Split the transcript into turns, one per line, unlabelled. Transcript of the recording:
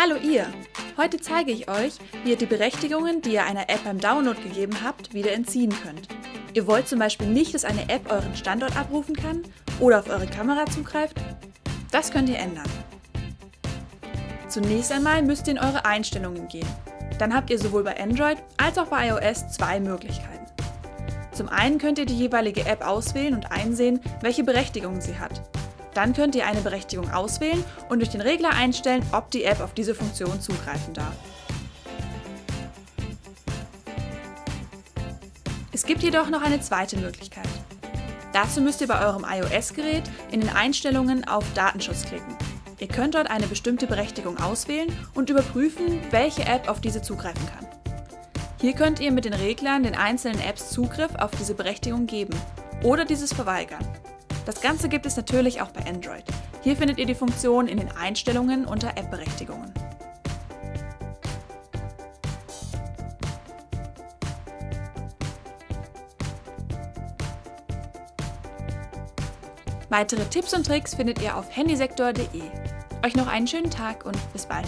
Hallo ihr! Heute zeige ich euch, wie ihr die Berechtigungen, die ihr einer App beim Download gegeben habt, wieder entziehen könnt. Ihr wollt zum Beispiel nicht, dass eine App euren Standort abrufen kann oder auf eure Kamera zugreift? Das könnt ihr ändern. Zunächst einmal müsst ihr in eure Einstellungen gehen. Dann habt ihr sowohl bei Android als auch bei iOS zwei Möglichkeiten. Zum einen könnt ihr die jeweilige App auswählen und einsehen, welche Berechtigungen sie hat. Dann könnt ihr eine Berechtigung auswählen und durch den Regler einstellen, ob die App auf diese Funktion zugreifen darf. Es gibt jedoch noch eine zweite Möglichkeit. Dazu müsst ihr bei eurem iOS-Gerät in den Einstellungen auf Datenschutz klicken. Ihr könnt dort eine bestimmte Berechtigung auswählen und überprüfen, welche App auf diese zugreifen kann. Hier könnt ihr mit den Reglern den einzelnen Apps Zugriff auf diese Berechtigung geben oder dieses verweigern. Das Ganze gibt es natürlich auch bei Android. Hier findet ihr die Funktion in den Einstellungen unter App-Berechtigungen. Weitere Tipps und Tricks findet ihr auf handysektor.de. Euch noch einen schönen Tag und bis bald!